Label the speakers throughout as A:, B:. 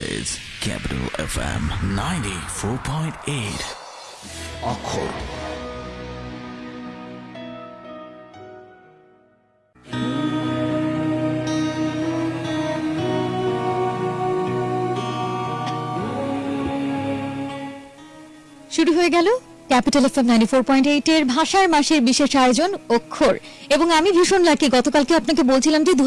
A: is Capital FM 94.8.
B: অক্ষর
C: শুরু হয়ে গেল ক্যাপিটাল এফ এম নাইনটি এর ভাষার মাসের বিশেষ আয়োজন অক্ষর। এবং আমি ভীষণ লাকি গতকালকে আপনাকে বলছিলাম যে দু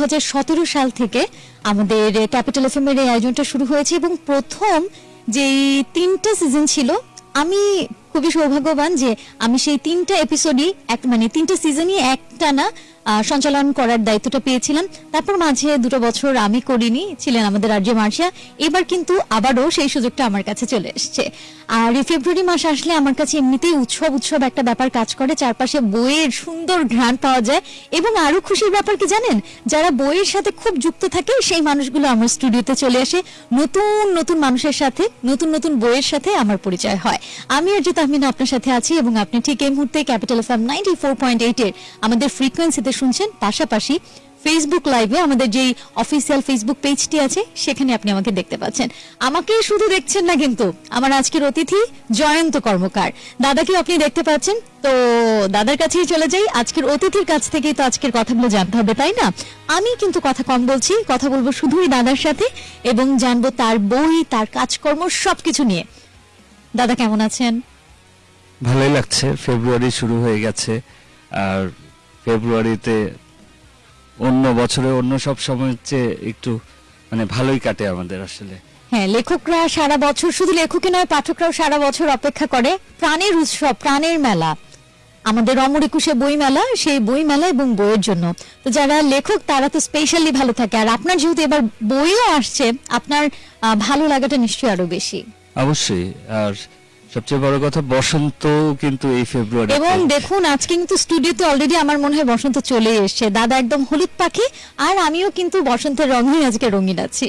C: সাল থেকে আমাদের ক্যাপিটাল এফ এম এর এই আয়োজনটা শুরু হয়েছে এবং প্রথম যে তিনটা সিজন ছিল আমি খুবই সৌভাগ্যবান যে আমি সেই তিনটা এপিসোডই এক মানে তিনটা সিজনই একটানা আহ, সঞ্চালন করার দায়িত্বটা পেয়েছিলাম তারপর মাঝে দুটো বছর আমি করিনি, ছিলেন আমাদের আর্য মার্শিয়া। এবার কিন্তু আবারও সেই সুযোগটা আমার কাছে চলে এসছে। আর এই ফেব্রুয়ারি মাস আসলে আমার কাছে এমনিতেই উৎসব উৎসব একটা ব্যাপার কাজ করে, চারপাশে বইয়ের সুন্দর ঘ্রাণ পাওয়া যায়। এবং আরও খুশির ব্যাপার কি জানেন? যারা বইয়ের সাথে খুব যুক্ত থাকে, সেই মানুষগুলো আমার স্টুডিওতে চলে আসে। নতুন নতুন মানুষের সাথে, নতুন নতুন বইয়ের সাথে আমার পরিচয় হয়। আমি আর যে তাহমিনা আপনার সাথে আছি এবং আপনি ঠিক এই মুহূর্তে Capital F M ninety four point এইটের আমাদের ফ্রিকোয়েন্সিতে শুনছেন। পাশাপাশি ফেসবুক লাইভে আমাদের যেই অফিসিয়াল ফেসবুক পেজটি আছে, সেখানে আপনি আমাকে দেখতে পাচ্ছেন। আমাকে শুধু দেখছেন না কিন্তু, আমার আজকের অতিথি জয়ন্ত কর্মকার। দাদাকে আপনি দেখতে পাচ্ছেন। তো দাদার কাছেই চলে যাই। আজকের অতিথির কাছ থেকেই তো আজকের কথাগুলো জানতে হবে, তাই না? আমি কিন্তু কথা কম বলছি, কথা বলব শুধুই দাদার সাথে এবং জানব তার বই, তার কাজকর্ম, সবকিছু নিয়ে। দাদা কেমন আছেন?
D: ভালোই লাগছে। ফেব্রুয়ারি শুরু হয়ে গেছে। আর ফেব্রুয়ারিতে অন্য বছরে অন্য সব সময়ের চেয়ে একটু মানে ভালোই কাটে আমাদের আসলে।
C: হ্যাঁ লেখকরা সারা বছর শুধু লেখকই নয় পাঠকরাও সারা বছর অপেক্ষা করে প্রাণের উৎসব প্রাণের মেলা। আমাদের অমর একুশে বই মেলা সেই বই মেলা এবং বইয়ের জন্য। তো যারা লেখক তারা তো স্পেশালি ভালো থাকে। আর আপনার যেহেতু এবার বইও আসছে আপনার ভালো লাগাটা নিশ্চয়ই আরও বেশি।
D: অবশ্যই আর সবচেয়ে বড় কথা বসন্ত কিন্তু এই ফেব্রুয়ারি
C: এবং দেখুন আজকে কিন্তু স্টুডিওতে অলরেডি আমার মনে হয় বসন্ত চলে এসেছে। দাদা একদম হলুদ পাখি আর আমিও কিন্তু বসন্তের রঙই আজকে রঙিন আছি।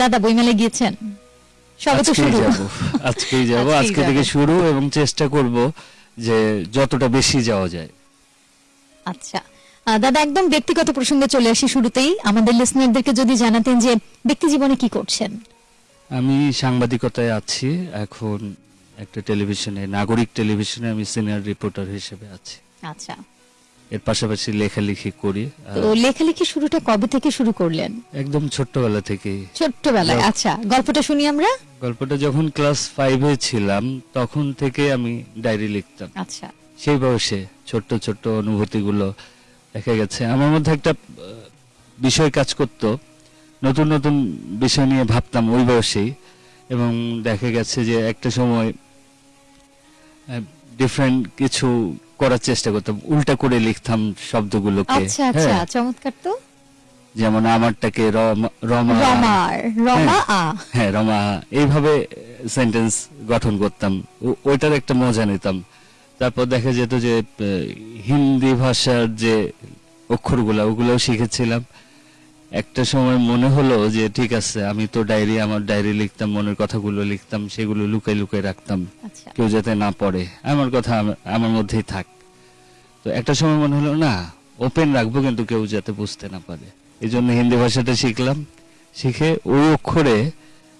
C: দাদা বইমেলে গিয়েছেন? সবে তো শুরু।
D: আজকেই যাব। আজকে থেকে শুরু এবং চেষ্টা করব যে যতটা বেশি যাওয়া যায়।
C: আচ্ছা। দাদা একদম ব্যক্তিগত প্রসঙ্গে চলে আসি শুরুতেই। আমাদের লিসনারদেরকে যদি জানাতেন যে ব্যক্তি জীবনে কি করছেন?
D: আমি সাংবাদিকতায় আছি। এখন একটা টেলিভিশনে নাগরিক টেলিভিশনে আমি সিনিয়র রিপোর্টার হিসেবে আছি।
C: আচ্ছা।
D: এর পাশাপাশি লেখালেখি করি।
C: তো লেখালেখি শুরুটা কবে থেকে শুরু করলেন?
D: একদম ছোট্টবেলা থেকেই।
C: ছোট্টবেলায়। আচ্ছা গল্পটা শুনি আমরা?
D: গল্পটা যখন ক্লাস ফাইভে ছিলাম তখন থেকে আমি ডায়েরি লিখতাম।
C: আচ্ছা।
D: সেই বয়সে ছোট্ট ছোট্ট অনুভূতিগুলো দেখা গেছে। আমার মধ্যে একটা বিষয় কাজ করত। নতুন নতুন বিষয় নিয়ে ভাবতাম ওই বয়সেই এবং দেখা গেছে যে একটা সময় ডিফারেন্ট কিছু করার চেষ্টা করতাম উল্টা করে লিখতাম শব্দগুলোকে।
C: আচ্ছা আচ্ছা
D: হ্যাঁ,
C: চমৎকার তো।
D: যেমন আমারটাকে রমা রমা।
C: রমা
D: হ্যাঁ রমা এইভাবে সেন্টেন্স গঠন করতাম। ওইটার একটা মজা নিতাম। তারপর দেখা যেত যে হিন্দি ভাষার যে অক্ষরগুলো ওগুলোও শিখেছিলাম। একটা সময় মনে হলো যে ঠিক আছে আমি তো ডায়েরি আমার ডায়েরি লিখতাম মনের কথাগুলো লিখতাম সেগুলো লুকাই লুকাই রাখতাম।
C: আচ্ছা।
D: কেউ যাতে না পড়ে। আমার কথা আমার মধ্যেই থাক। তো একটা সময় মনে হলো না ওপেন রাখব কিন্তু কেউ যাতে বুঝতে না পারে। এই জন্য হিন্দি ভাষাটা শিখলাম। শিখে ওই অক্ষরে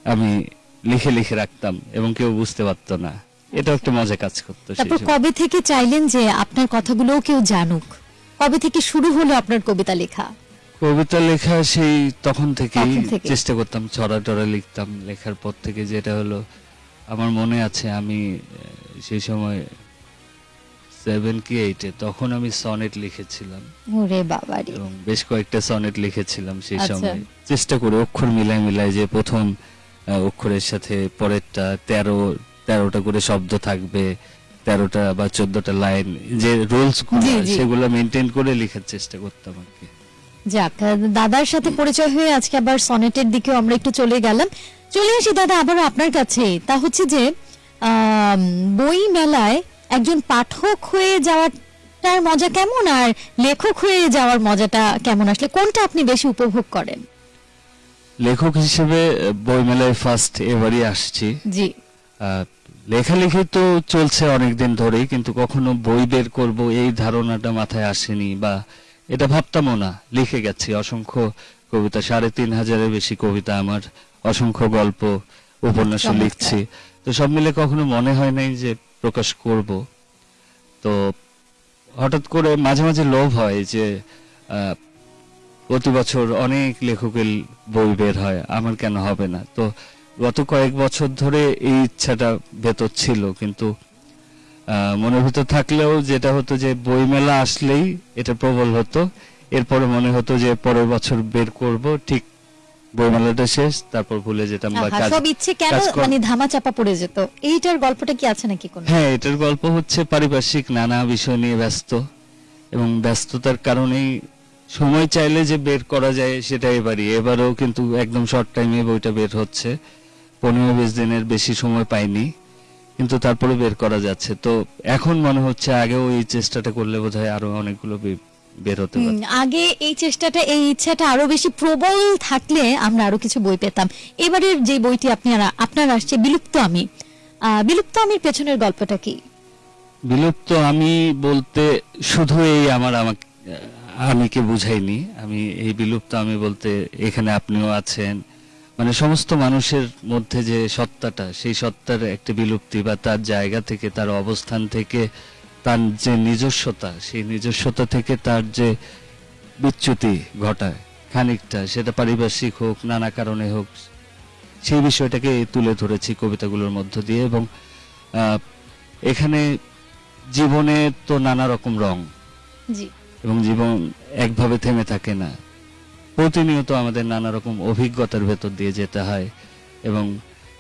D: আমি লিখে লিখে রাখতাম এবং কেউ বুঝতে পারতো না। এটা একটা মজা কাজ করতো
C: তারপর কবে থেকে চাইলেন যে আপনার কথাগুলোও কেউ জানুক? কবে থেকে শুরু হলো আপনার কবিতা লেখা?
D: কবিতা লেখা সেই তখন থেকেই
C: তখন থেকে।
D: চেষ্টা করতাম ছড়া টড়া লিখতাম লেখার পর থেকে যেটা হলো আমার মনে আছে আমি আহ, সেই সময় সেভেন কি এইটে তখন আমি সনেট লিখেছিলাম
C: ওরে বাবারি
D: এবং বেশ কয়েকটা সনেট লিখেছিলাম সেই
C: আচ্ছা।
D: সময় চেষ্টা করে অক্ষর মিলাই মিলাই যে প্রথম আহ, অক্ষরের সাথে পরেরটা তেরো তেরোটা করে শব্দ থাকবে তেরোটা বা চোদ্দটা লাইন যে রুলস
C: জি, জি।
D: সেগুলো মেনটেন করে লেখার চেষ্টা করতাম আর কি
C: যাক দাদার সাথে পরিচয় হয়ে আজকে আবার সনেটের দিকেও আমরা একটু চলে গেলাম। চলে আসি দাদা আবার আপনার কাছে। তা হচ্ছে যে বই মেলায় একজন পাঠক হয়ে যাওয়াটার মজা কেমন আর লেখক হয়ে যাওয়ার মজাটা কেমন আসলে? কোনটা আপনি বেশি উপভোগ করেন?
D: লেখক হিসেবে আহ, বইমেলায় ফার্স্ট এবারই আসছি।
C: জি।
D: লেখালেখি তো চলছে অনেকদিন ধরেই কিন্তু কখনো বই বের করব এই ধারণাটা মাথায় আসেনি বা এটা ভাবতামও না লিখে গেছি। অসংখ্য কবিতা সাড়ে তিন হাজারের বেশি কবিতা আমার অসংখ্য গল্প উপন্যাস লিখছি। তো সব মিলে কখনো মনে হয় নাই যে প্রকাশ করব। তো হঠাৎ করে মাঝে মাঝে লোভ হয় যে প্রতি বছর অনেক লেখকের বই বের হয় আমার কেন হবে না? তো গত কয়েক বছর ধরে এই ইচ্ছাটা ভেতর ছিল কিন্তু মনের ভিতর থাকলেও যেটা হতো যে বইমেলা আসলেই এটা প্রবল হতো। এরপরে মনে হতো যে পরের বছর বের করব ঠিক বইমেলাটা শেষ তারপর ভুলে যেতাম বা কাজ
C: সব ইচ্ছে কেন মানে ধামা চাপা পড়ে যেত? এইটার গল্পটা কি আছে নাকি কোনো?
D: হ্যাঁ এটার গল্প হচ্ছে পারিপার্শ্বিক নানা বিষয় নিয়ে ব্যস্ত। এবং ব্যস্ততার কারণেই সময় চাইলে যে বের করা যায় সেটা এবারই। এবারও কিন্তু একদম শর্ট টাইমে বইটা বের হচ্ছে। পনেরো বিশ দিনের বেশি সময় পাইনি। কিন্তু তারপরে বের করা যাচ্ছে। তো এখন মনে হচ্ছে আগেও এই চেষ্টাটা করলে বোধহয় আরও অনেকগুলো বের হতে পারে
C: আগে এই চেষ্টাটা এই ইচ্ছাটা আরও বেশি প্রবল থাকলে আমরা আরও কিছু বই পেতাম। এবারের যে বইটি আপনারা আপনার আসছে বিলুপ্ত আমি। বিলুপ্ত আমির পেছনের গল্পটা কি?
D: বিলুপ্ত আমি বলতে শুধু এই আমার আমাকে আমিকে বুঝাইনি। আমি এই বিলুপ্ত আমি বলতে এখানে আপনিও আছেন মানে সমস্ত মানুষের মধ্যে যে সত্তাটা সেই সত্তার একটা বিলুপ্তি বা তার জায়গা থেকে তার অবস্থান থেকে তার যে নিজস্বতা সেই নিজস্বতা থেকে তার যে বিচ্যুতি ঘটায় খানিকটা সেটা পারিপার্শ্বিক হোক নানা কারণে হোক সেই বিষয়টাকে তুলে ধরেছি কবিতাগুলোর মধ্য দিয়ে এবং এখানে জীবনে তো নানা রকম রং এবং জীবন একভাবে থেমে থাকে না। প্রতিনিয়ত আমাদের নানা রকম অভিজ্ঞতার ভেতর দিয়ে যেতে হয় এবং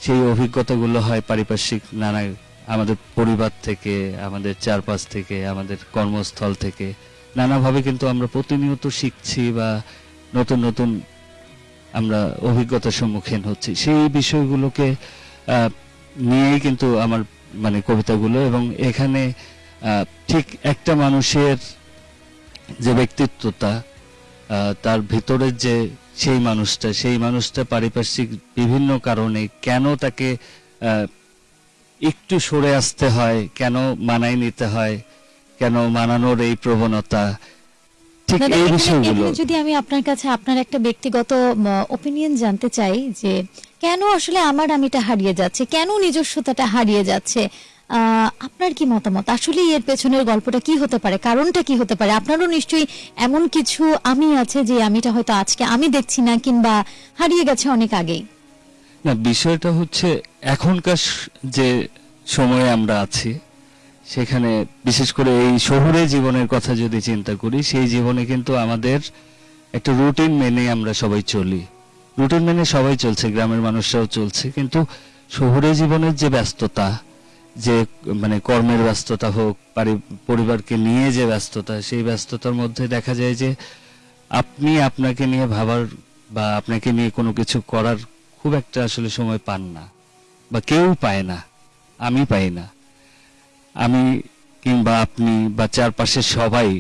D: সেই অভিজ্ঞতাগুলো হয় পারিপার্শ্বিক নানা আমাদের পরিবার থেকে আমাদের চারপাশ থেকে আমাদের কর্মস্থল থেকে। নানাভাবে কিন্তু আমরা প্রতিনিয়ত শিখছি বা নতুন নতুন আমরা অভিজ্ঞতার সম্মুখীন হচ্ছি। সেই বিষয়গুলোকে নিয়েই কিন্তু আমার মানে কবিতাগুলো এবং এখানে ঠিক একটা মানুষের যে ব্যক্তিত্বটা আহ, তার ভিতরের যে সেই মানুষটা সেই মানুষটা পারিপার্শ্বিক বিভিন্ন কারণে কেন তাকে একটু সরে আসতে হয় কেন মানাই নিতে হয় কেন মানানোর এই প্রবণতা ঠিক
C: দাদা,
D: এই বিষয়গুলো
C: যদি আমি আপনার কাছে আপনার একটা ব্যক্তিগত ওপিনিয়ন জানতে চাই যে কেন আসলে আমার আমিটা হারিয়ে যাচ্ছে? কেন নিজস্বতাটা হারিয়ে যাচ্ছে? আপনার কি মতামত? আসলে এর পেছনের গল্পটা কি হতে পারে? কারণটা কি হতে পারে? আপনারও নিশ্চয়ই এমন কিছু আমি আছে যে আমিটা হয়তো আজকে আমি দেখছি না কিংবা হারিয়ে গেছে অনেক আগেই।
D: না, বিষয়টা হচ্ছে এখনকার যে সময়ে আমরা আছি, সেখানে বিশেষ করে এই শহুরে জীবনের কথা যদি চিন্তা করি, সেই জীবনে কিন্তু আমাদের একটা রুটিন মেনে আমরা সবাই চলি। রুটিন মেনে সবাই চলছে, গ্রামের মানুষরাও চলছে, কিন্তু শহুরে জীবনের যে ব্যস্ততা যে মানে কর্মের ব্যস্ততা হোক পরিবারকে নিয়ে যে ব্যস্ততা, সেই ব্যস্ততার মধ্যে দেখা যায় যে, আপনি আপনাকে নিয়ে ভাবার বা আপনাকে নিয়ে কোনো কিছু করার খুব একটা আসলে সময় পান না বা কেউ পায় না, আমি পাই না। আমি কিংবা আপনি বা চারপাশের সবাই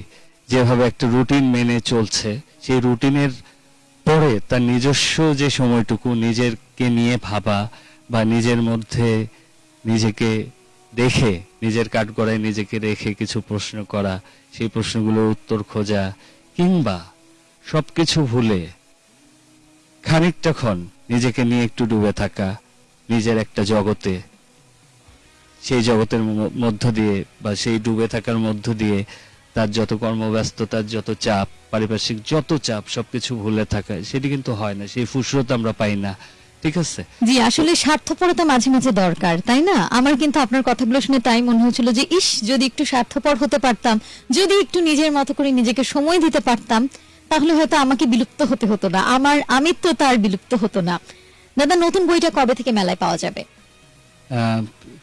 D: যেভাবে একটা রুটিন মেনে চলছে, সেই রুটিনের পরে তার নিজস্ব যে সময়টুকু নিজেরকে নিয়ে ভাবা বা নিজের মধ্যে নিজেকে দেখে, নিজের কাঠগড়ায় নিজেকে রেখে কিছু প্রশ্ন করা, সেই প্রশ্নগুলোর উত্তর খোঁজা, কিংবা সবকিছু ভুলে খানিকটা ক্ষণ নিজেকে নিয়ে একটু ডুবে থাকা, নিজের একটা জগতে, সেই জগতের মধ্য দিয়ে বা সেই ডুবে থাকার মধ্য দিয়ে তার যত কর্মব্যস্ততার যত চাপ, পারিপার্শ্বিক যত চাপ সবকিছু ভুলে থাকা, সেটি কিন্তু হয় না, সেই ফুসরত আমরা পাই না। ঠিক আছে।
C: জি আসলে স্বার্থপরতা মাঝে মাঝে দরকার তাই না? আমার কিন্তু আপনার কথাগুলো শুনে তাই মনে হচ্ছিল যে ইস যদি একটু স্বার্থপর হতে পারতাম যদি একটু নিজের মতো করে নিজেকে সময় দিতে পারতাম তাহলে হয়তো আমাকে বিলুপ্ত হতে হতো না আমার আমিত্ব তার বিলুপ্ত হতো না। দাদা নতুন বইটা কবে থেকে মেলায় পাওয়া যাবে?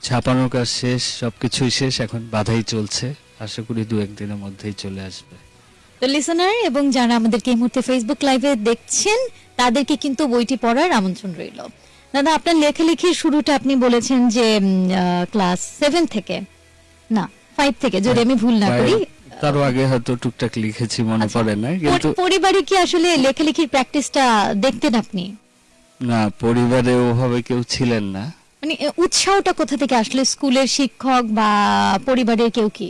D: ছাপানোর কাজ শেষ সবকিছুই শেষ এখন বাধাই চলছে। আশা করি দু একদিনের মধ্যেই চলে আসবে।
C: তো লিসনার এবং যারা আমাদেরকে এই মুহূর্তে ফেসবুক লাইভে দেখছেন তাদেরকে কিন্তু বইটি পড়ার আমন্ত্রণ রইল। দাদা আপনার লেখালেখির শুরুটা আপনি বলেছেন যে ক্লাস সেভেন থেকে। না ফাইভ থেকে যদি আমি ভুল না করি।
D: তারও আগে হয়তো টুকটাক লিখেছি মনে
C: আচ্ছা।
D: পড়ে না কিন্তু
C: পরিবারে কি আসলে লেখালেখির প্র্যাকটিসটা দেখতেন আপনি?
D: না পরিবারে ওভাবে কেউ ছিলেন না।
C: মানে উৎসাহটা কোথা থেকে আসলে? স্কুলের শিক্ষক বা পরিবারের কেউ কি?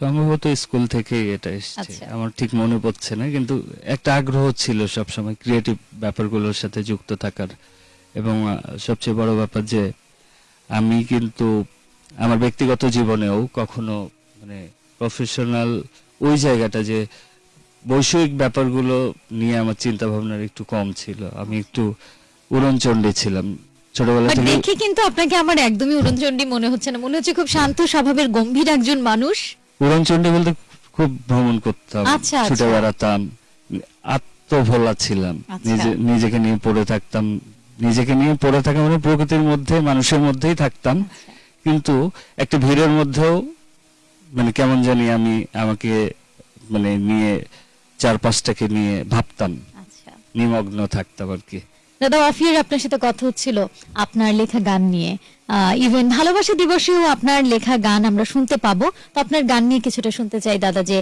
D: সম্ভবত স্কুল থেকেই এটা এসছে।
C: আচ্ছা।
D: আমার ঠিক মনে পড়ছে না কিন্তু একটা আগ্রহ ছিল সব সময় ক্রিয়েটিভ ব্যাপারগুলোর সাথে যুক্ত থাকার। এবং আহ, সবচেয়ে বড় ব্যাপার যে আমি কিন্তু আমার ব্যক্তিগত জীবনেও কখনো মানে প্রফেশনাল ওই জায়গাটা যে বৈষয়িক ব্যাপারগুলো নিয়ে আমার চিন্তা ভাবনার একটু কম ছিল। আমি একটু উড়নচণ্ডী ছিলাম। ছোটবেলা
C: বাট
D: থেকে
C: দেখে কিন্তু আপনাকে আমার একদমই উড়নচণ্ডী মনে হচ্ছে না। মনে হচ্ছে খুব শান্ত স্বভাবের গম্ভীর একজন মানুষ।
D: উড়নচণ্ডী বলতে খুব ভ্রমণ করতাম
C: আচ্ছা,
D: ছুটে
C: আচ্ছা।
D: বেড়াতাম আত্মভোলা ছিলাম
C: আচ্ছা।
D: নিজে নিজেকে নিয়ে পড়ে থাকতাম নিজেকে নিয়ে পড়ে থাকা মানে প্রকৃতির মধ্যে মানুষের মধ্যেই থাকতাম। কিন্তু একটা ভিড়ের মধ্যেও মানে কেমন জানি আমি আমাকে মানে নিয়ে চারপাশটাকে নিয়ে ভাবতাম নিমগ্ন থাকতাম আর কি
C: দাদা অফিয়ার আপনার সাথে কথা হচ্ছিল আপনার লেখা গান নিয়ে। ইভেন ভালোবাসা দিবসেও আপনার লেখা গান আমরা শুনতে পাবো। তো আপনার গান নিয়ে কিছুটা শুনতে চাই দাদা যে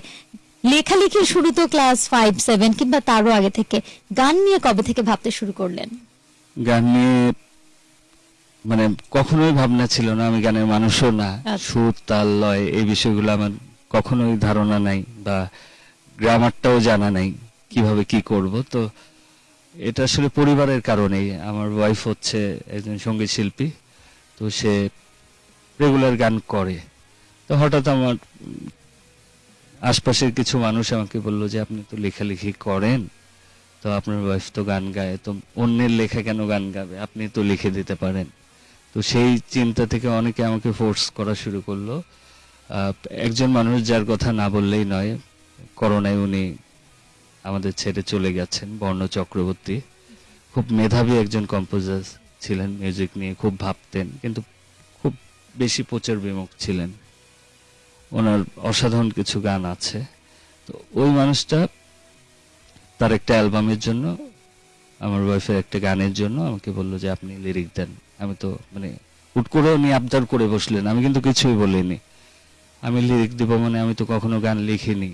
C: লেখালেখির শুরু তো ক্লাস ফাইভ সেভেন কিংবা তারও আগে থেকে গান নিয়ে কবে থেকে ভাবতে শুরু করলেন?
D: গান নিয়ে মানে কখনোই ভাবনা ছিল না আমি গানের মানুষও না।
C: আচ্ছা।
D: সুর তাল লয় এই বিষয়গুলো আমার কখনোই ধারণা নাই বা গ্রামারটাও জানা নাই কীভাবে কি করব। তো এটা আসলে পরিবারের কারণেই। আমার ওয়াইফ হচ্ছে একজন সংগীত শিল্পী, তো সে রেগুলার গান করে। তো হঠাৎ আমার আশপাশের কিছু মানুষ আমাকে বলল যে, আপনি তো লেখালেখি করেন, তো আপনার ওয়াইফ তো গান গায়, তো অন্যের লেখা কেন গান গাবে? আপনি তো লিখে দিতে পারেন। তো সেই চিন্তা থেকে অনেকে আমাকে ফোর্স করা শুরু করল। একজন মানুষ যার কথা না বললেই নয়, করোনায় উনি আমাদের ছেড়ে চলে গেছেন বর্ণ চক্রবর্তী। খুব মেধাবী একজন কম্পোজার ছিলেন মিউজিক নিয়ে খুব ভাবতেন, কিন্তু খুব বেশি প্রচার বিমুখ ছিলেন। ওনার অসাধারণ কিছু গান আছে। তো ওই মানুষটা তার একটা অ্যালবামের জন্য, আমার ওয়াইফের একটা গানের জন্য আমাকে বলল যে, আপনি লিরিক দেন। আমি তো মানে হুট করে উনি আবদার করে বসলেন, আমি কিন্তু কিছুই বলিনি। আমি লিরিক দিব মানে আমি তো কখনো গান লিখিনি।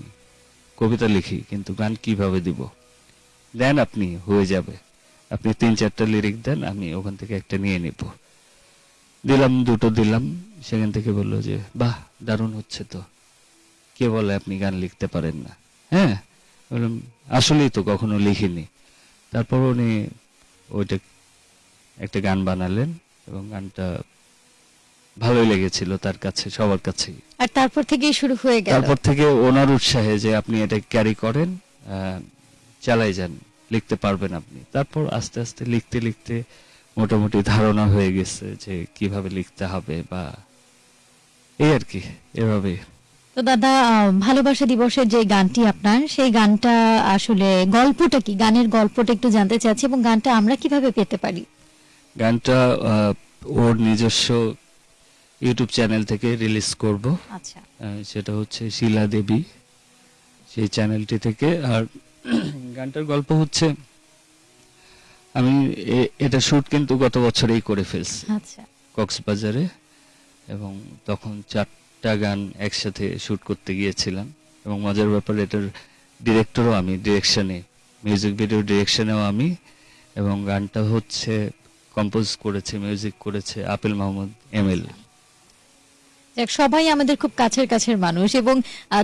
D: কবিতা লিখি, কিন্তু গান কীভাবে দিব? দেন আপনি, হয়ে যাবে। আপনি তিন চারটা লিরিক দেন, আমি ওখান থেকে একটা নিয়ে নিব। দিলাম, দুটো দিলাম, সেখান থেকে বলল যে, বাহ, দারুণ হচ্ছে তো। কে বলে আপনি গান লিখতে পারেন না? হ্যাঁ? বললাম, আসলেই তো কখনো লিখিনি। তারপর উনি ওইটা একটা গান বানালেন এবং গানটা ভালোই লেগেছিল তার কাছে সবার কাছে
C: আর তারপর থেকেই শুরু হয়ে গেল।
D: তারপর থেকে ওনার উৎসাহে যে আপনি এটা ক্যারি করেন চালাই যান লিখতে পারবেন আপনি। তারপর আস্তে আস্তে লিখতে লিখতে মোটামুটি ধারণা হয়ে গেছে যে কীভাবে লিখতে হবে বা এই আর কি এভাবে।
C: তো দাদা ভালোবাসা দিবসের যে গানটি আপনার সেই গানটা আসলে গল্পটা কি? গানের গল্পটা একটু জানতে চাচ্ছি এবং গানটা আমরা কীভাবে পেতে পারি?
D: গানটা ওর নিজস্ব ইউটিউব চ্যানেল থেকে রিলিজ করব।
C: আচ্ছা।
D: সেটা হচ্ছে শিলা দেবী। সেই চ্যানেলটি থেকে। আর গানটার গল্প হচ্ছে আমি এটা শুট কিন্তু গত বছরেই করে ফেলছি।
C: আচ্ছা।
D: কক্সবাজারে। এবং তখন চারটা গান একসাথে শুট করতে গিয়েছিলাম। এবং মজার ব্যাপার এটার ডিরেক্টরও আমি ডিরেকশনে মিউজিক ভিডিও ডিরেকশনেও আমি। এবং গানটা হচ্ছে কম্পোজ করেছে মিউজিক করেছে আপেল মাহমুদ এম এল
C: সবাই আমাদের খুব কাছের কাছের মানুষ এবং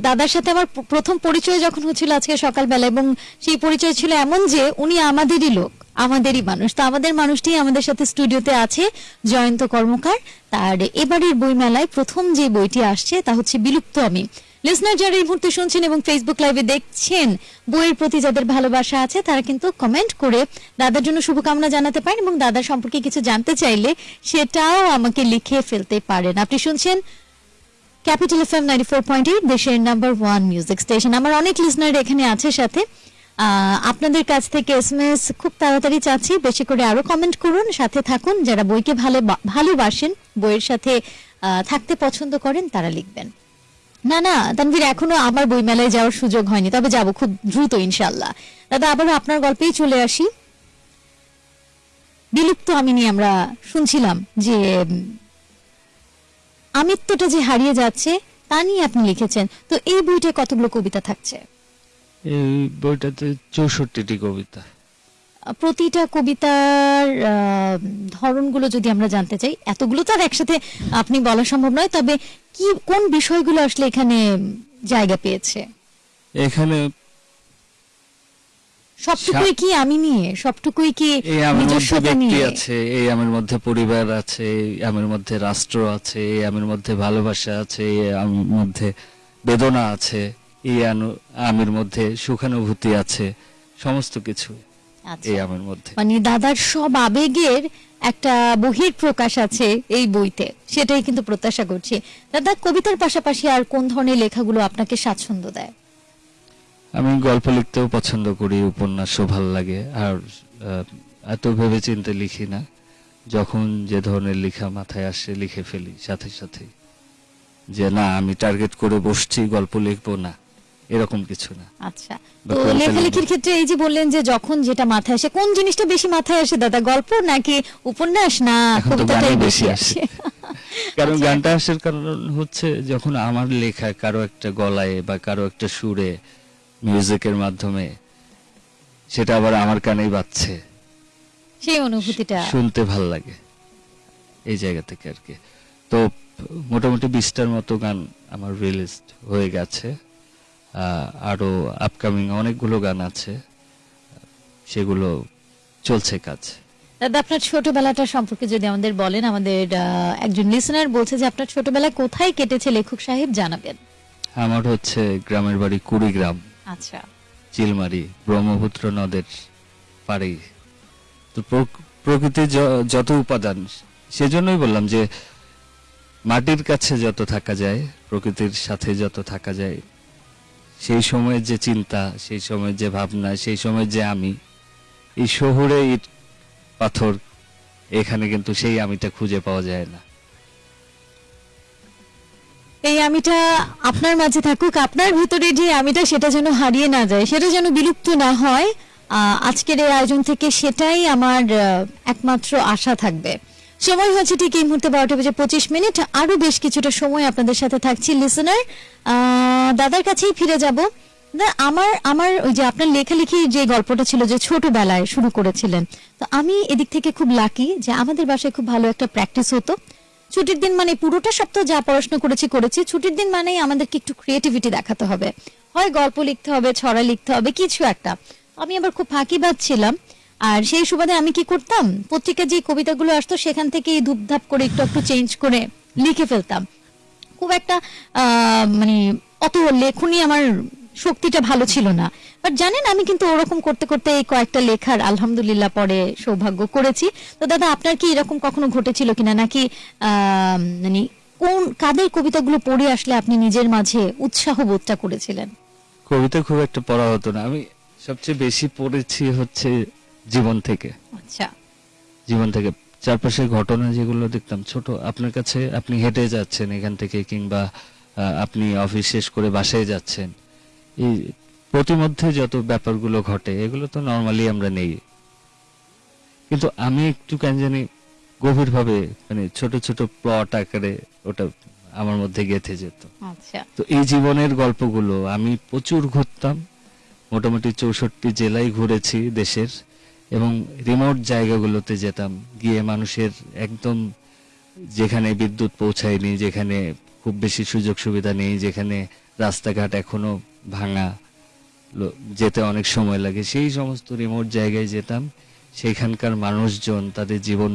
C: দাদার সাথে আমার প্রথম পরিচয় যখন হচ্ছিল আজকে সকালবেলা এবং সেই পরিচয় ছিল এমন যে উনি আমাদেরই লোক, আমাদেরই মানুষ। তো আমাদের মানুষটি আমাদের সাথে স্টুডিওতে আছে, জয়ন্ত কর্মকার। তার এবারের বইমেলায় প্রথম যে বইটি আসছে তা হচ্ছে বিলুপ্ত আমি। লিসনার যারা এই মুহূর্তে শুনছেন এবং ফেসবুক লাইভে দেখছেন, বইয়ের প্রতি যাদের ভালোবাসা আছে, তারা কিন্তু কমেন্ট করে দাদার জন্য শুভকামনা জানাতে পারেন এবং দাদার সম্পর্কে কিছু জানতে চাইলে সেটাও আমাকে লিখে ফেলতে পারেন। আপনি শুনছেন Capital F M ninety four point eight দেশের নাম্বার ওয়ান মিউজিক স্টেশন আমার অনেক লিসনার এখানে আছে সাথে। আপনাদের কাছ থেকে এস খুব তাড়াতাড়ি চাচ্ছি। বেশি করে আরও কমেন্ট করুন, সাথে থাকুন। যারা বইকে ভালো ভালোবাসেন, বইয়ের সাথে থাকতে পছন্দ করেন, তারা লিখবেন। না না, তানভীর, এখনও আমার বই মেলায় যাওয়ার সুযোগ হয়নি। তবে যাব খুব দ্রুত ইনশাল্লাহ দাদা, আবারও আপনার গল্পেই চলে আসি। বিলুপ্ত আমি নিয়ে আমরা শুনছিলাম যে আমিত্বটা যে হারিয়ে যাচ্ছে তা নিয়ে আপনি লিখেছেন। তো এই বইটায় কতগুলো কবিতা থাকছে?
D: এই বইটাতে চৌষট্টিটি কবিতা।
C: প্রতিটা কবিতার ধরনগুলো যদি আমরা জানতে চাই এতগুলো তো আর একসাথে আপনি বলা সম্ভব নয় তবে কি কোন বিষয়গুলো আসলে এখানে জায়গা পেয়েছে?
D: এখানে
C: সবটুকুই কি আমি নিয়ে? সবটুকুই কি নিজস্বতা নিয়ে?
D: আছে এই আমের মধ্যে পরিবার আছে আমের মধ্যে রাষ্ট্র আছে আমের মধ্যে ভালোবাসা আছে আমের মধ্যে বেদনা আছে এই আমের মধ্যে সুখানুভূতি আছে সমস্ত কিছু
C: আচ্ছা।
D: এই আমের মধ্যে।
C: মানে দাদার সব আবেগের একটা বহির প্রকাশ আছে এই বইতে সেটাই কিন্তু প্রত্যাশা করছি। দাদা কবিতার পাশাপাশি আর কোন ধরনের লেখাগুলো আপনাকে স্বাচ্ছন্দ্য দেয়?
D: আমি গল্প লিখতেও পছন্দ করি উপন্যাসও ভালো লাগে আর এত ভেবে চিন্তে লিখি না। যখন যে ধরনের লেখা মাথায় আসে লিখে ফেলি সাথে সাথে। যে না আমি টার্গেট করে বসছি গল্প লিখব না এরকম কিছু না।
C: আচ্ছা তো লেখালেখির ক্ষেত্রে এই যে বললেন যে যখন যেটা মাথায় আসে কোন জিনিসটা বেশি মাথায় আসে দাদা গল্প নাকি উপন্যাস? না কবিতাটাই বেশি আসে।
D: কারণ
C: আচ্ছা।
D: গানটা আসার কারণ হচ্ছে যখন আমার লেখা কারও একটা গলায় বা কারও একটা সুরে মিউজিকের মাধ্যমে। সেটা আবার আমার কানেই বাজছে।
C: সেই অনুভূতিটা।
D: শুনতে ভালো লাগে। এই জায়গা থেকে আর কি। তো মোটামুটি বিশটার মতো গান আমার রিলিজ হয়ে গেছে। আহ, আরও আপকামিং অনেকগুলো গান আছে। সেগুলো চলছে কাজ।
C: দাদা আপনার ছোটবেলাটা সম্পর্কে যদি আমাদের বলেন আমাদের একজন লিসনার বলছে যে আপনার ছোটবেলা কোথায় কেটেছে লেখক সাহেব? জানাবেন।
D: আমার হচ্ছে গ্রামের বাড়ি কুড়িগ্রাম।
C: আচ্ছা।
D: চিলমারি, ব্রহ্মপুত্র নদের পাড়েই তো প্রক- প্রকৃতির যত উপাদান, সেজন্যই বললাম যে মাটির কাছে যত থাকা যায়, প্রকৃতির সাথে যত থাকা যায়, সেই সময়ের যে চিন্তা, সেই সময়ের যে ভাবনা, সেই সময়ের যে আমি, এই শহরে ইট পাথর, এখানে কিন্তু সেই আমিটা খুঁজে পাওয়া যায় না।
C: এই আমিটা আপনার মাঝে থাকুক, আপনার ভিতরে যে আমিটা সেটা যেন হারিয়ে না যায়, সেটা যেন বিলুপ্ত না হয় আজকের এই আয়োজন থেকে সেটাই আমার একমাত্র আশা থাকবে। সময় হচ্ছে ঠিক এই মুহূর্তে বারোটা বেজে পঁচিশ মিনিট আরও বেশ কিছুটা সময় আপনাদের সাথে থাকছি লিসনার দাদার কাছেই ফিরে যাব। আমার আমার ওই যে আপনার লেখালেখি যে গল্পটা ছিল যে ছোটবেলায় শুরু করেছিলেন, তো আমি এদিক থেকে খুব লাকি যে আমাদের বাসায় খুব ভালো একটা প্র্যাকটিস হতো। ছুটির দিন মানে পুরোটা সপ্তাহ যা পড়াশোনা করেছি করেছি। ছুটির দিন মানেই আমাদেরকে একটু ক্রিয়েটিভিটি দেখাতে হবে। হয় গল্প লিখতে হবে, ছড়া লিখতে হবে, কিছু একটা। আমি আবার খুব ফাঁকিবাজ ছিলাম। আর সেই সুবাদে আমি কি করতাম? পত্রিকা যে কবিতাগুলো আসতো, সেখান থেকে ধূপধাপ করে একটু একটু চেঞ্জ করে লিখে ফেলতাম। খুব একটা মানে অত লেখনি আমার শক্তিটা ভালো ছিল না। বাট জানেন আমি কিন্তু ওরকম করতে করতে এই কয়েকটা লেখার আলহামদুলিল্লাহ পরে সৌভাগ্য করেছি। তো দাদা আপনার কি এরকম কখনো ঘটেছিল কিনা? নাকি মানে কোন কাদের কবিতাগুলো পড়ে আসলে আপনি নিজের মাঝে উৎসাহ বোধটা করেছিলেন?
D: কবিতা খুব একটা পড়া হতো না। আমি সবচেয়ে বেশি পড়েছি হচ্ছে জীবন থেকে।
C: আচ্ছা।
D: জীবন থেকে। চারপাশের ঘটনা যেগুলো দেখতাম ছোট আপনার কাছে আপনি হেঁটে যাচ্ছেন এখান থেকে কিংবা আপনি অফিস শেষ করে বাসায় যাচ্ছেন। এই প্রতিমধ্যে যত ব্যাপারগুলো ঘটে এগুলো তো নর্মালি আমরা নেই। কিন্তু আমি একটু কেন জানি গভীরভাবে মানে ছোট ছোট প্লট আকারে ওটা আমার মধ্যে গেঁথে যেত।
C: আচ্ছা।
D: তো এই জীবনের গল্পগুলো আমি প্রচুর ঘুরতাম। মোটামুটি চৌষট্টি জেলায় ঘুরেছি দেশের এবং রিমোট জায়গাগুলোতে যেতাম। গিয়ে মানুষের একদম যেখানে বিদ্যুৎ পৌঁছায়নি যেখানে খুব বেশি সুযোগ সুবিধা নেই যেখানে রাস্তাঘাট এখনও ভাঙা যেতে অনেক সময় লাগে। সেই সমস্ত রিমোট জায়গায় যেতাম। সেইখানকার মানুষজন, তাদের জীবন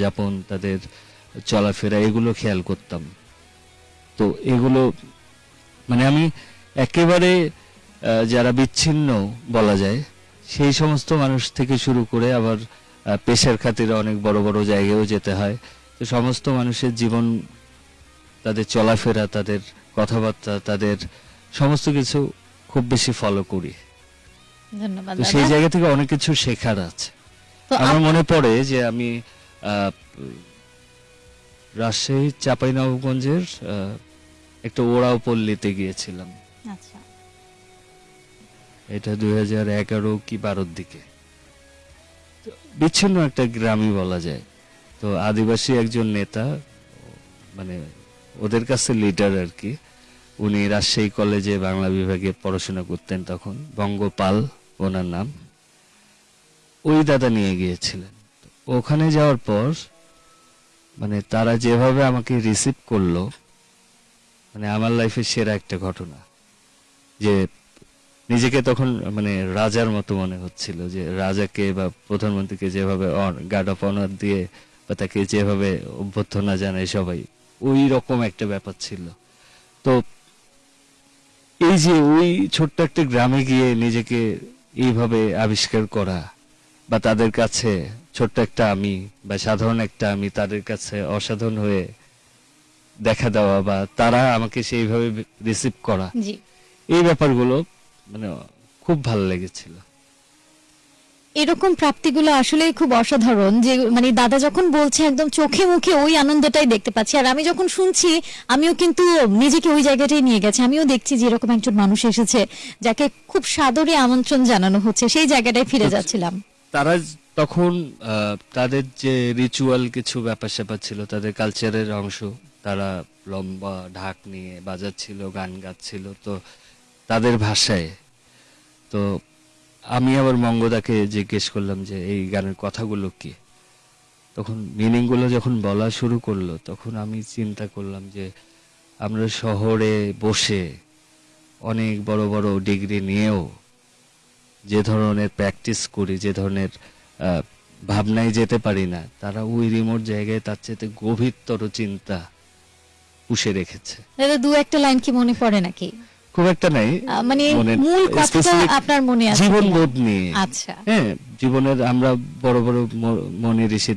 D: যাপন, তাদের চলাফেরা, এগুলো খেয়াল করতাম। তো এগুলো মানে আমি একেবারে যারা বিচ্ছিন্ন বলা যায়, সেই সমস্ত মানুষ থেকে শুরু করে আবার পেশার খাতিরে অনেক বড় বড় জায়গায়ও যেতে হয়। তো সমস্ত মানুষের জীবন, তাদের চলাফেরা, তাদের কথাবার্তা, তাদের সমস্ত কিছু খুব বেশি ফলো করি।
C: ধন্যবাদ
D: তো সেই জায়গা থেকে অনেক কিছু শেখার আছে। আমার মনে পড়ে যে আমি রাজশাহী চাঁপাইনবাবগঞ্জের একটা ওড়াও পল্লীতে গিয়েছিলাম।
C: আচ্ছা।
D: এটা দুই হাজার এগারো কি বারোর দিকে। বিচ্ছিন্ন একটা গ্রামই বলা যায়। তো আদিবাসী একজন নেতা মানে ওদের কাছে লিডার আর কি উনি রাজশাহী কলেজে বাংলা বিভাগে পড়াশোনা করতেন তখন। বঙ্গপাল, ওনার নাম। ওই দাদা নিয়ে গিয়েছিলেন। ওখানে যাওয়ার পর মানে তারা যেভাবে আমাকে রিসিভ করল মানে আমার লাইফের সেরা একটা ঘটনা। যে নিজেকে তখন মানে রাজার মতো মনে হচ্ছিল, যে রাজাকে বা প্রধানমন্ত্রীকে যেভাবে গার্ড অফ অনার দিয়ে বা তাকে যেভাবে অভ্যর্থনা জানায় সবাই, ওই রকম একটা ব্যাপার ছিল। তো এই যে ওই ছোট্ট একটা গ্রামে গিয়ে নিজেকে এইভাবে আবিষ্কার করা বা তাদের কাছে ছোট্ট একটা আমি বা সাধারণ একটা আমি তাদের কাছে অসাধারণ হয়ে দেখা দেওয়া বা তারা আমাকে সেইভাবে রিসিভ করা এই ব্যাপারগুলো মানে খুব ভালো লেগেছিল।
C: এরকম প্রাপ্তিগুলো আসলে খুব অসাধারণ যে মানে দাদা যখন বলছে একদম চোখে মুখে ওই আনন্দটাই দেখতে পাচ্ছি। আর আমি যখন শুনছি আমিও কিন্তু নিজেকে ওই জায়গাটাই নিয়ে গেছে। আমিও দেখছি যে এরকম একজন মানুষ এসেছে যাকে খুব সাদরে আমন্ত্রণ জানানো হচ্ছে। সেই জায়গাটায় ফিরে যাচ্ছিলাম।
D: তারা তখন তাদের যে রিচুয়াল কিছু ব্যাপার স্যাপার ছিল তাদের কালচারের অংশ তারা লম্বা ঢাক নিয়ে বাজাচ্ছিল গান গাচ্ছিল তো তাদের ভাষায়। তো আমি আবার মঙ্গদাকে জিজ্ঞেস করলাম যে, এই গানের কথাগুলো কি? তখন মিনিংগুলো যখন বলা শুরু করল, তখন আমি চিন্তা করলাম যে, আমরা শহরে বসে অনেক বড় বড় ডিগ্রি নিয়েও যে ধরনের প্র্যাকটিস করি, যে ধরনের ভাবনায় যেতে পারি না, তারা ওই রিমোট জায়গায় তার চেয়ে গভীরতর চিন্তা পুষে রেখেছে।
C: দু একটা লাইন কি মনে পড়ে নাকি?
D: খুব একটা নাই।
C: মানে মূল কথাটা আপনার মনে আছে
D: জীবন বোধ নিয়ে।
C: আচ্ছা।
D: হ্যাঁ জীবনের আমরা বড় বড় মনি ঋষি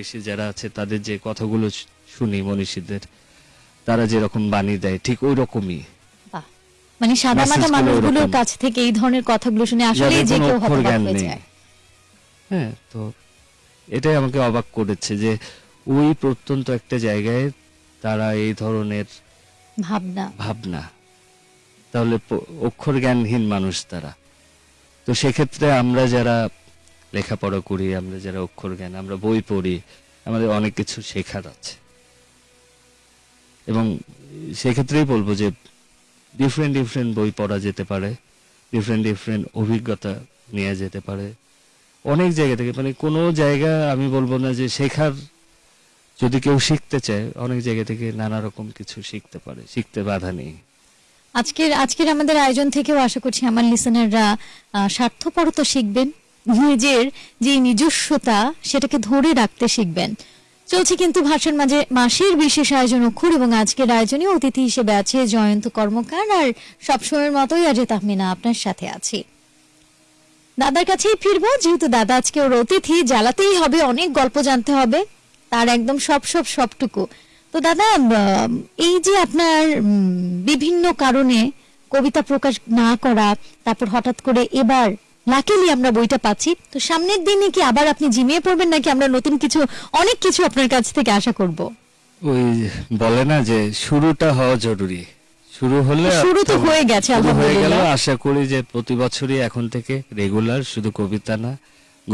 D: ঋষি যারা আছে তাদের যে কথাগুলো শুনি মনীষীদের তারা যেরকম বাণী দেয় ঠিক ওই রকমই
C: মানে সাদা মাটা
D: Message
C: মানুষগুলোর কাছ থেকে এই ধরনের কথাগুলো শুনে আসলে যে কেউ হতবাক হয়ে যায়।
D: হ্যাঁ তো এটাই আমাকে অবাক করেছে যে ওই প্রত্যন্ত একটা জায়গায় তারা এই ধরনের
C: ভাবনা।
D: ভাবনা। তাহলে অক্ষর জ্ঞানহীন মানুষ তারা। তো সেক্ষেত্রে আমরা যারা লেখাপড়া করি, আমরা যারা অক্ষর জ্ঞান আমরা বই পড়ি, আমাদের অনেক কিছু শেখার আছে। এবং সেক্ষেত্রেই বলব যে ডিফারেন্ট ডিফারেন্ট বই পড়া যেতে পারে ডিফারেন্ট ডিফারেন্ট অভিজ্ঞতা নিয়ে যেতে পারে। অনেক জায়গা থেকে মানে কোনো জায়গা আমি বলব না যে শেখার যদি কেউ শিখতে চায়, অনেক জায়গা থেকে নানা রকম কিছু শিখতে পারে, শিখতে বাধা নেই।
C: আজকের আজকের আমাদের আয়োজন থেকেও আশা করছি আমার লিসেনাররা স্বার্থপরতা শিখবেন, নিজের যে নিজস্বতা, সেটাকে ধরে রাখতে শিখবেন। চলছে কিন্তু ভাষণ মাঝে, মাসের বিশেষ আয়োজন অক্ষর এবং আজকের আয়োজনে অতিথি হিসেবে আছে জয়ন্ত কর্মকার আর সবসময়ের মতোই আজ তাহমিনা আপনার সাথে আছি। দাদার কাছেই ফিরবো, যেহেতু দাদা আজকে ওর অতিথি, জ্বালাতেই হবে, অনেক গল্প জানতে হবে। তার একদম সব সব সবটুকু। তো দাদা এই যে আপনার বিভিন্ন কারণে কবিতা প্রকাশ না করা তারপর হঠাৎ করে এবার লাকিলি আমরা বইটা পাচ্ছি তো সামনের দিনে কি আবার আপনি জিমিয়ে পড়বেন নাকি আমরা নতুন কিছু অনেক কিছু আপনার কাছ থেকে আশা করব?
D: ওই বলে না যে শুরুটা হওয়া জরুরি। শুরু হলে
C: শুরু তো হয়ে গেছে,
D: হয়ে গেল
C: আলহামদুলিল্লাহ।
D: আশা করি যে প্রতি বছরই এখন থেকে রেগুলার শুধু কবিতা না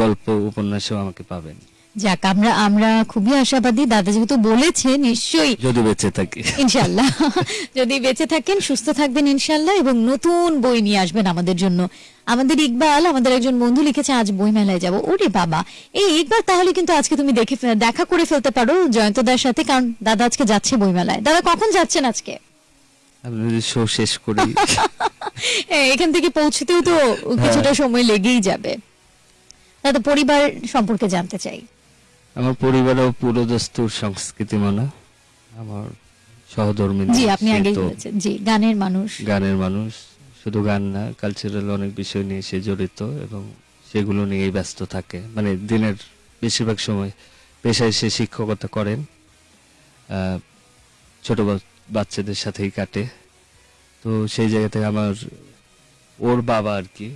D: গল্প উপন্যাসও আমাকে পাবেন।
C: যাক আমরা আমরা খুবই আশাবাদী। দাদা যেহেতু বলেছে নিশ্চয়ই
D: যদি বেঁচে থাকি।
C: ইনশাল্লাহ। যদি বেঁচে থাকেন সুস্থ থাকবেন ইনশাল্লাহ এবং নতুন বই নিয়ে আসবেন আমাদের জন্য। আমাদের ইকবাল আমাদের একজন বন্ধু লিখেছে আজ বই মেলায় যাব। ওরে বাবা! এই ইকবাল তাহলে কিন্তু আজকে তুমি দেখে দেখা করে ফেলতে পারো জয়ন্তদার সাথে কারণ দাদা আজকে যাচ্ছে বই মেলায় দাদা কখন যাচ্ছেন আজকে?
D: শো শেষ করি।
C: হ্যাঁ, এখান থেকে পৌঁছতেও তো কিছুটা সময় লেগেই যাবে। দাদা পরিবার সম্পর্কে জানতে চাই।
D: আমার পরিবারেও পুরোদস্তুর সংস্কৃতি মানা। আমার সহধর্মী
C: জি আপনি আগেই বলেছেন। জি গানের মানুষ।
D: গানের মানুষ। শুধু গান না কালচারাল অনেক বিষয় নিয়ে সে জড়িত এবং সেগুলো নিয়েই ব্যস্ত থাকে। মানে দিনের বেশিরভাগ সময় পেশায় সে শিক্ষকতা করেন। ছোট বাচ্চাদের সাথেই কাটে। তো সেই জায়গা থেকে আমার ওর বাবা আর কি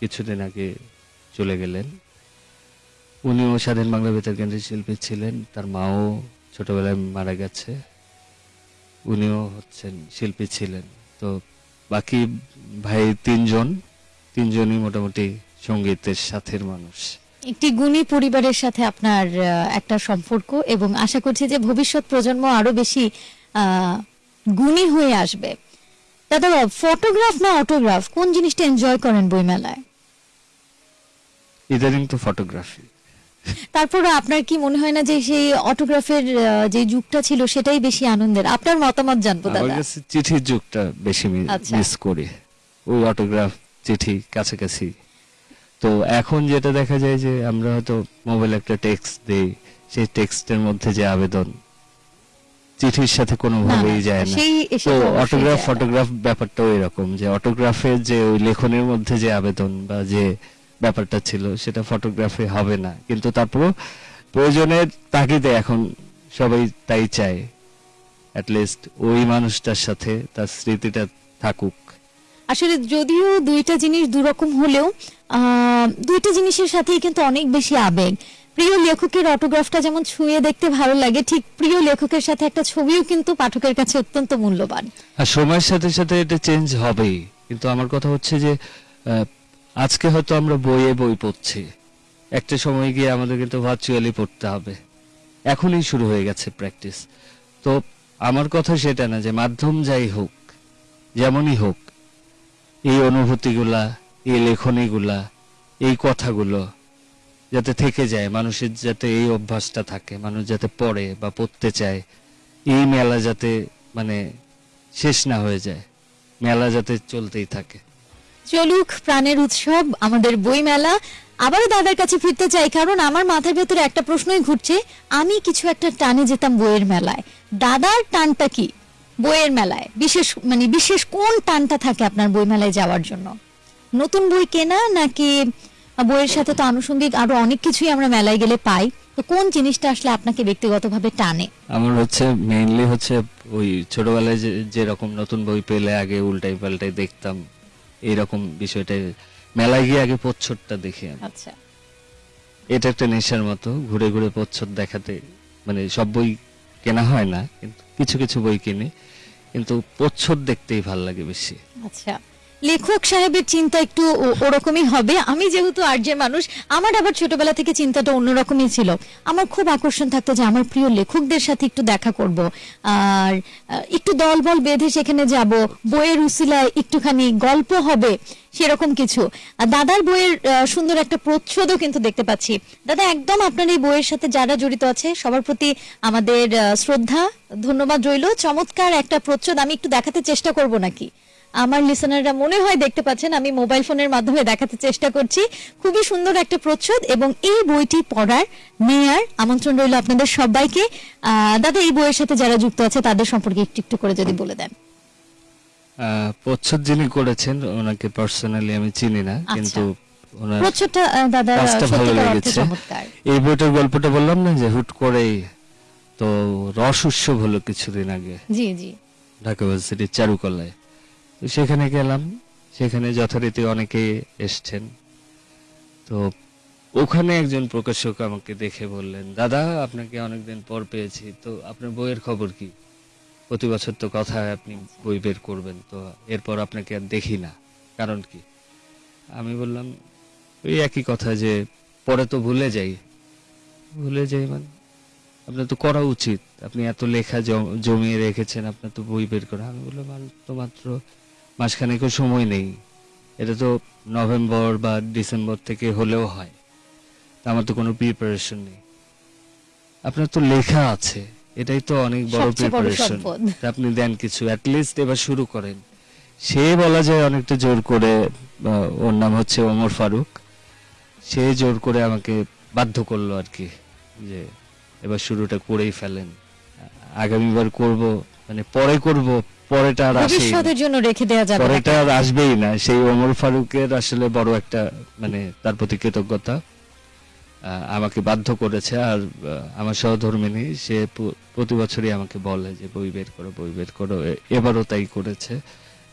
D: কিছুদিন আগে চলে গেলেন। উনিও স্বাধীন বাংলা বেতার কেন্দ্রের শিল্পী ছিলেন। তার মাও ছোটবেলায় মারা গেছে। উনিও হচ্ছেন শিল্পী ছিলেন। তো বাকি ভাই তিনজন তিনজনই মোটামুটি সঙ্গীতের সাথের মানুষ।
C: একটি গুণী পরিবারের সাথে আপনার একটা সম্পর্ক এবং আশা করছি যে ভবিষ্যৎ প্রজন্ম আরও বেশি গুণী হয়ে আসবে। দাদা ফটোগ্রাফ না অটোগ্রাফ? কোন জিনিসটা এনজয় করেন বইমেলায়?
D: ইদানিং তো ফটোগ্রাফি
C: তারপরে আপনার কি মনে হয় না যে সেই অটোগ্রাফের যে যুগটা ছিল সেটাই বেশি আনন্দের? আপনার মতামত জানব
D: আমার
C: দাদা
D: কাছে চিঠির যুগটা বেশি
C: আচ্ছা।
D: মিস করি। ওই অটোগ্রাফ চিঠি কাছাকাছি। তো এখন যেটা দেখা যায় যে আমরা হয়তো মোবাইল একটা টেক্সট দেই সেই টেক্সটের মধ্যে যে আবেদন চিঠির সাথে কোনোভাবেই যায় না। তো অটোগ্রাফ। ফটোগ্রাফ ব্যাপারটাও এরকম যে অটোগ্রাফের যে ওই লেখনের মধ্যে যে আবেদন বা যে ব্যাপারটা ছিল সেটা ফটোগ্রাফে হবে না। কিন্তু তারপরেও প্রয়োজনের তাগিদে এখন সবাই তাই চায়। লিস্ট ওই মানুষটার সাথে তার স্মৃতিটা থাকুক।
C: আসলে যদিও দুইটা জিনিস দুরকম হলেও দুইটা জিনিসের সাথেই কিন্তু অনেক বেশি আবেগ। প্রিয় লেখকের অটোগ্রাফটা যেমন ছুঁয়ে দেখতে ভালো লাগে ঠিক প্রিয় লেখকের সাথে একটা ছবিও কিন্তু পাঠকের কাছে অত্যন্ত মূল্যবান।
D: আর সময়ের সাথে সাথে এটা চেঞ্জ হবেই। কিন্তু আমার কথা হচ্ছে যে আজকে হয়তো আমরা বইয়ে বই পড়ছি। একটা সময় গিয়ে আমাদের কিন্তু ভার্চুয়ালি পড়তে হবে। এখনই শুরু হয়ে গেছে প্র্যাকটিস তো আমার কথা সেটা না যে মাধ্যম যাই হোক, যেমনই হোক, এই অনুভূতিগুলা, এই লেখনীগুলা, এই কথাগুলো যাতে থেকে যায়, মানুষের যাতে এই অভ্যাসটা থাকে, মানুষ যাতে পড়ে বা পড়তে চায়, এই মেলা যাতে মানে শেষ না হয়ে যায়, মেলা যাতে চলতেই থাকে।
C: চলুক, প্রাণের উৎসব, আমাদের বই মেলা আবারও দাদার কাছে ফিরতে চাই, কারণ আমার মাথার ভেতরে একটা প্রশ্নই ঘুরছে। আমি কিছু একটা টানে যেতাম বইয়ের মেলায়। দাদার টানটা কি? বইয়ের মেলায়। বিশেষ মানে বিশেষ কোন টানটা থাকে আপনার বই মেলায় যাওয়ার জন্য? নতুন বই কেনা নাকি বইয়ের সাথে তো আনুষঙ্গিক আরও অনেক কিছুই আমরা মেলায় গেলে পাই? তো কোন জিনিসটা আসলে আপনাকে ব্যক্তিগতভাবে টানে?
D: আমার হচ্ছে মেইনলি হচ্ছে ওই ছোটবেলায় যে, যেরকম নতুন বই পেলে আগে উল্টাই পাল্টাই দেখতাম। এইরকম বিষয়টা মেলায় গিয়ে আগে প্রচ্ছদটা দেখি আমি।
C: আচ্ছা।
D: এটা একটা নেশার মতো ঘুরে ঘুরে প্রচ্ছদ দেখাতে মানে সব বই কেনা হয় না কিন্তু কিছু কিছু বই কিনে কিন্তু প্রচ্ছদ দেখতেই ভালো লাগে বেশি।
C: আচ্ছা। লেখক সাহেবের চিন্তা একটু ওরকমই হবে। আমি যেহেতু আর্যের মানুষ, আমার আবার ছোটবেলা থেকে চিন্তাটা অন্যরকমই ছিল। আমার খুব আকর্ষণ থাকতো যে আমার প্রিয় লেখকদের সাথে একটু দেখা করব। আর একটু দলবল বেঁধে সেখানে যাব। বইয়ের উসিলায় একটুখানি গল্প হবে, সেরকম কিছু। দাদার বইয়ের সুন্দর একটা প্রচ্ছদও কিন্তু দেখতে পাচ্ছি। দাদা, একদম আপনার এই বইয়ের সাথে যারা জড়িত আছে, সবার প্রতি আমাদের শ্রদ্ধা, ধন্যবাদ রইল। চমৎকার একটা প্রচ্ছদ, আমি একটু দেখাতে চেষ্টা করব নাকি? আমার লিসনাররা মনে হয় দেখতে পাচ্ছেন আমি মোবাইল ফোনের মাধ্যমে দেখাতে চেষ্টা করছি। খুবই সুন্দর একটা প্রচ্ছদ এবং এই বইটি পড়ার নেয়ার আমন্ত্রণ রইল আপনাদের সবাইকে। দাদা এই বইয়ের সাথে যারা যুক্ত আছে তাদের সম্পর্কে একটু একটু করে যদি বলে দেন।
D: প্রচ্ছদ যিনি করেছেন ওনাকে পার্সোনালি আমি চিনি না
C: আচ্ছা।
D: কিন্তু
C: প্রচ্ছদটা দাদা
D: ভালো লেগেছে। এই বইটার গল্পটা বললাম না যে হুট করেই তো রস উৎসব হলো কিছুদিন আগে।
C: জি জি।
D: ঢাকা ইউনিভার্সিটির চারুকলায়। সেখানে গেলাম। সেখানে যথারীতি অনেকে এসছেন। তো ওখানে একজন প্রকাশক আমাকে দেখে বললেন, দাদা, আপনাকে অনেকদিন পর পেয়েছি। তো আপনার বইয়ের খবর কি? প্রতি বছর তো কথা আপনি বই বের করবেন, তো এরপর আপনাকে আর দেখি না। কারণ কি? আমি বললাম, ওই একই কথা যে পরে তো ভুলে যাই। ভুলে যাই মানে? আপনার তো করা উচিত। আপনি এত লেখা জম- জমিয়ে রেখেছেন, আপনার তো বই বের করা। আমি বললাম তো মাত্র মাসখানেকও সময় নেই। এটা তো নভেম্বর বা ডিসেম্বর থেকে হলেও হয়। তা আমার তো কোনো প্রিপারেশন নেই। আপনার তো লেখা আছে। এটাই তো অনেক বড় প্রিপারেশন। আপনি দেন কিছু। লিস্ট এবার শুরু করেন। সে বলা যায় অনেকটা জোর করে ওর নাম হচ্ছে ওমর ফারুক। সে জোর করে আমাকে বাধ্য করল আর কি যে এবার শুরুটা করেই ফেলেন। আগামীবার করব মানে পরে করব পরেটা আর।
C: ভবিষ্যতের জন্য রেখে দেওয়া যাবে
D: পরেটা আর আসবেই না। সেই ওমর ফারুকের আসলে বড় একটা মানে তার প্রতি কৃতজ্ঞতা। আমাকে বাধ্য করেছে আর আমার সহধর্মিনী সে প্রতি বছরই আমাকে বলে যে বই বের করো বই বের করো। এবারও তাই করেছে।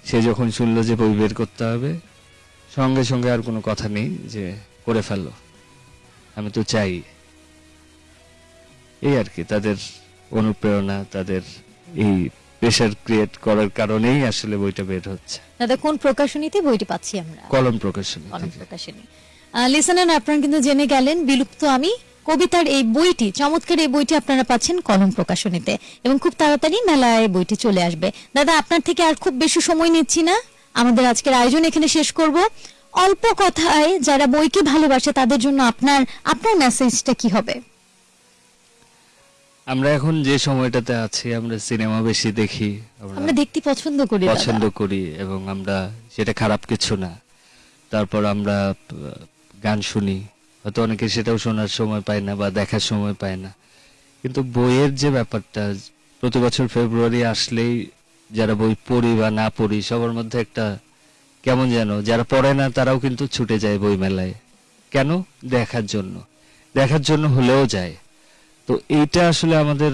D: সে যখন শুনলো যে বই বের করতে হবে সঙ্গে সঙ্গে আর কোনো কথা নেই যে করে ফেলো। আমি তো চাই। এই আর কি তাদের অনুপ্রেরণা তাদের এই প্রেশার ক্রিয়েট করার কারণেই আসলে বইটা বের হচ্ছে।
C: দাদা কোন প্রকাশনীতে বইটি পাচ্ছি আমরা?
D: কলম প্রকাশনী
C: কলম প্রকাশনী। লিসনার আপনারা কিন্তু জেনে গেলেন বিলুপ্ত আমি কবিতার এই বইটি চমৎকার এই বইটি আপনারা পাচ্ছেন কলম প্রকাশনীতে এবং খুব তাড়াতাড়ি মেলায় বইটি চলে আসবে। দাদা আপনার থেকে আর খুব বেশি সময় নিচ্ছি না। আমাদের আজকের আয়োজন এখানে শেষ করব। অল্প কথায় যারা বইকে ভালোবাসে তাদের জন্য আপনার আপনার মেসেজটা কি হবে?
D: আমরা এখন যে সময়টাতে আছি আমরা সিনেমা বেশি দেখি
C: আমরা দেখতে পছন্দ করি
D: পছন্দ করি এবং আমরা সেটা খারাপ কিছু না। তারপর আমরা গান শুনি। হয়তো অনেকে সেটাও শোনার সময় পায় না বা দেখার সময় পায় না। কিন্তু বইয়ের যে ব্যাপারটা প্রতি বছর ফেব্রুয়ারি আসলেই যারা বই পড়ি বা না পড়ি সবার মধ্যে একটা কেমন যেন যারা পড়ে না তারাও কিন্তু ছুটে যায় বই মেলায় কেন? দেখার জন্য। দেখার জন্য হলেও যায়। তো এইটা আসলে আমাদের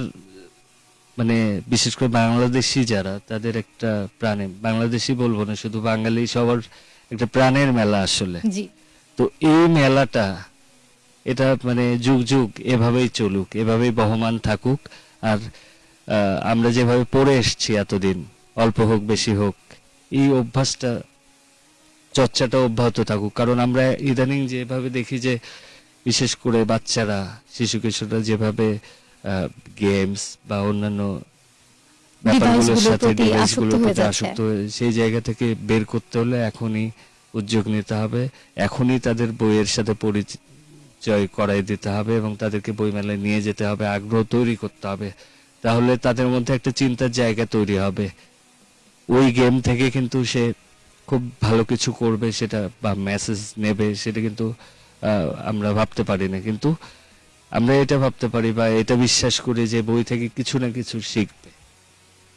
D: মানে বিশেষ করে বাংলাদেশি যারা তাদের একটা প্রাণে বাংলাদেশি বলব না শুধু বাঙালি সবার একটা প্রাণের মেলা আসলে। তো এই মেলাটা এটা মানে যুগ যুগ এভাবেই চলুক এভাবেই বহমান থাকুক আর আমরা যেভাবে পড়ে এসেছি এতদিন অল্প হোক বেশি হোক এই অভ্যাসটা চর্চাটা অব্যাহত থাকুক। কারণ আমরা ইদানিং যেভাবে দেখি যে বিশেষ করে বাচ্চারা শিশু কিশোররা যেভাবে গেমস বা অন্যান্য ব্যাপারগুলোর সাথে
C: প্রতি
D: device আসক্তগুলোর
C: হয়ে
D: প্রতি আসক্ত সেই জায়গা থেকে বের করতে হলে এখনই উদ্যোগ নিতে হবে। এখনই তাদের বইয়ের সাথে পরিচয় করাই দিতে হবে এবং তাদেরকে বইমেলায় নিয়ে যেতে হবে আগ্রহ তৈরি করতে হবে। তাহলে তাদের মধ্যে একটা চিন্তার জায়গা তৈরি হবে। ওই গেম থেকে কিন্তু সে খুব ভালো কিছু করবে সেটা বা মেসেজ নেবে সেটা কিন্তু আমরা ভাবতে পারি না। কিন্তু আমরা এটা ভাবতে পারি বা এটা বিশ্বাস করি যে বই থেকে কিছু না কিছু শিখবে।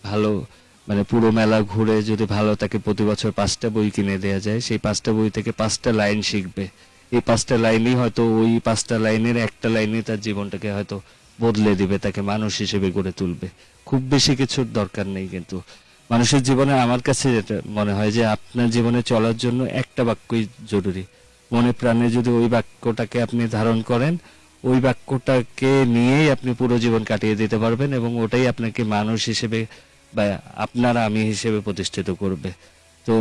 D: ভালো মানে পুরো মেলা ঘুরে যদি ভালো তাকে প্রতি বছর পাঁচটা বই কিনে দেওয়া যায়, সেই পাঁচটা বই থেকে পাঁচটা লাইন শিখবে। এই পাঁচটা লাইনই হয়তো ওই পাঁচটা লাইনের একটা লাইনে তার জীবনটাকে হয়তো বদলে দিবে, তাকে মানুষ হিসেবে গড়ে তুলবে। খুব বেশি কিছুর দরকার নেই কিন্তু। মানুষের জীবনে আমার কাছে যেটা মনে হয় যে আপনার জীবনে চলার জন্য একটা বাক্যই জরুরি। মনে প্রাণে যদি ওই বাক্যটাকে আপনি ধারণ করেন, ওই বাক্যটাকে নিয়েই আপনি পুরো জীবন কাটিয়ে দিতে পারবেন এবং ওটাই আপনাকে মানুষ হিসেবে বা আপনার আমি হিসেবে প্রতিষ্ঠিত করবে। তো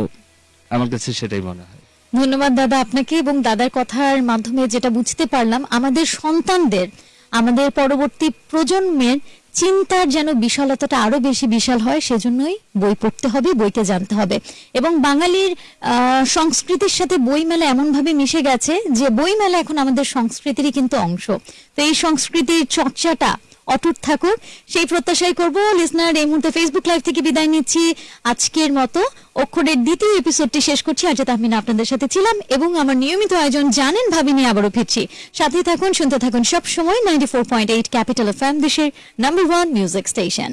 D: আমার কাছে সেটাই মনে হয়।
C: ধন্যবাদ দাদা আপনাকে এবং দাদার কথার মাধ্যমে যেটা বুঝতে পারলাম, আমাদের সন্তানদের, আমাদের পরবর্তী প্রজন্মের চিন্তার যেন বিশালতাটা আরও বেশি বিশাল হয়, সেজন্যই বই পড়তে হবে বইকে জানতে হবে। এবং বাঙালির সংস্কৃতির সাথে বইমেলা এমনভাবে মিশে গেছে যে বইমেলা এখন আমাদের সংস্কৃতিরই কিন্তু অংশ। তো এই সংস্কৃতির চর্চাটা অটুট থাকুক সেই প্রত্যাশাই করব। লিসনার এই মুহূর্তে ফেসবুক লাইভ থেকে বিদায় নিচ্ছি। আজকের মতো অক্ষরের দ্বিতীয় এপিসোডটি শেষ করছি। আজ তাহমিনা আপনাদের সাথে ছিলাম এবং আমার নিয়মিত আয়োজন জানেন ভাবি নিয়ে আবারও ফিরছি। সাথে থাকুন, শুনতে থাকুন সব সময় ninety four point eight Capital of দেশের নাম্বার ওয়ান মিউজিক স্টেশন